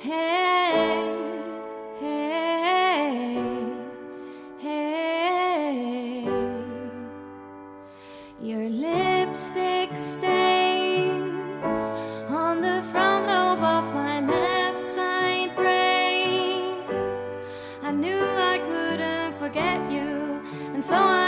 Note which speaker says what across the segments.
Speaker 1: Hey, hey, hey. Your lipstick stains on the front lobe of my left side brain. I knew I couldn't forget you, and so I.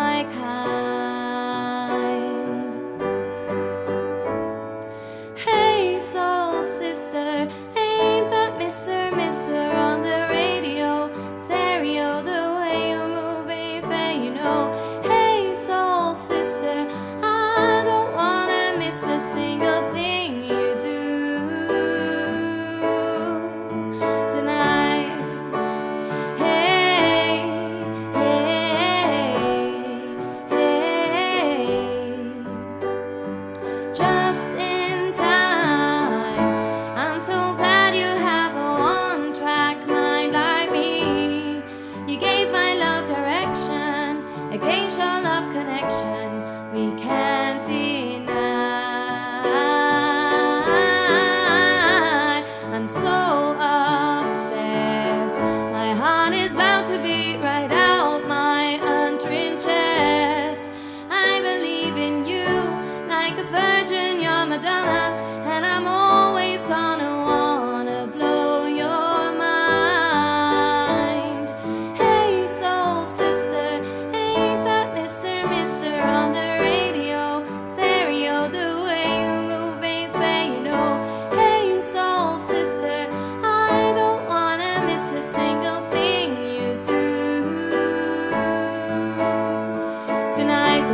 Speaker 1: love connection we can't deny. I'm so obsessed. My heart is bound to beat right out my untrimmed chest. I believe in you like a virgin, you're Madonna.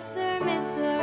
Speaker 1: Mr. Mr.